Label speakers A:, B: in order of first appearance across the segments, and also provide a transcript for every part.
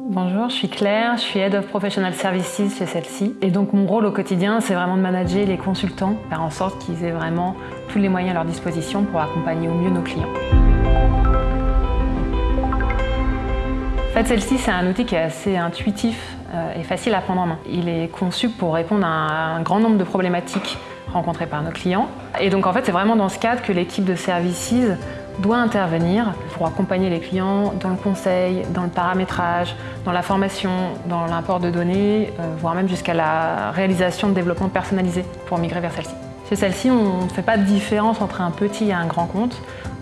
A: Bonjour, je suis Claire, je suis Head of Professional Services chez celle-ci. Et donc mon rôle au quotidien, c'est vraiment de manager les consultants, faire en sorte qu'ils aient vraiment tous les moyens à leur disposition pour accompagner au mieux nos clients. En fait, celle-ci, c'est un outil qui est assez intuitif euh, et facile à prendre en main. Il est conçu pour répondre à un grand nombre de problématiques rencontrées par nos clients. Et donc en fait, c'est vraiment dans ce cadre que l'équipe de Services doit intervenir pour accompagner les clients dans le conseil, dans le paramétrage, dans la formation, dans l'import de données, euh, voire même jusqu'à la réalisation de développement personnalisé pour migrer vers celle-ci. Chez celle-ci, on ne fait pas de différence entre un petit et un grand compte.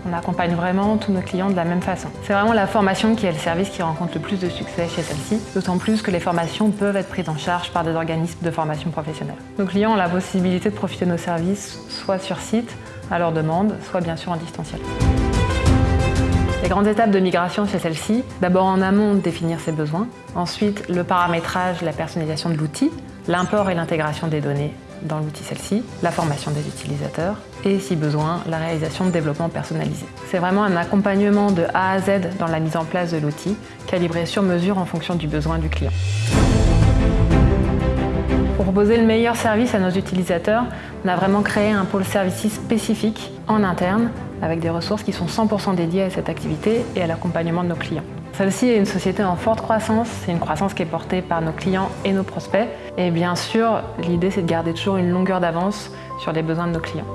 A: On accompagne vraiment tous nos clients de la même façon. C'est vraiment la formation qui est le service qui rencontre le plus de succès chez celle-ci, d'autant plus que les formations peuvent être prises en charge par des organismes de formation professionnelle. Nos clients ont la possibilité de profiter de nos services soit sur site, à leur demande, soit bien sûr en distanciel. Les grandes étapes de migration chez celle-ci, d'abord en amont définir ses besoins, ensuite le paramétrage, la personnalisation de l'outil, l'import et l'intégration des données dans l'outil celle-ci, la formation des utilisateurs et, si besoin, la réalisation de développement personnalisé. C'est vraiment un accompagnement de A à Z dans la mise en place de l'outil, calibré sur mesure en fonction du besoin du client. Proposer le meilleur service à nos utilisateurs, on a vraiment créé un pôle services spécifique en interne avec des ressources qui sont 100% dédiées à cette activité et à l'accompagnement de nos clients. Celle-ci est une société en forte croissance, c'est une croissance qui est portée par nos clients et nos prospects. Et bien sûr, l'idée c'est de garder toujours une longueur d'avance sur les besoins de nos clients.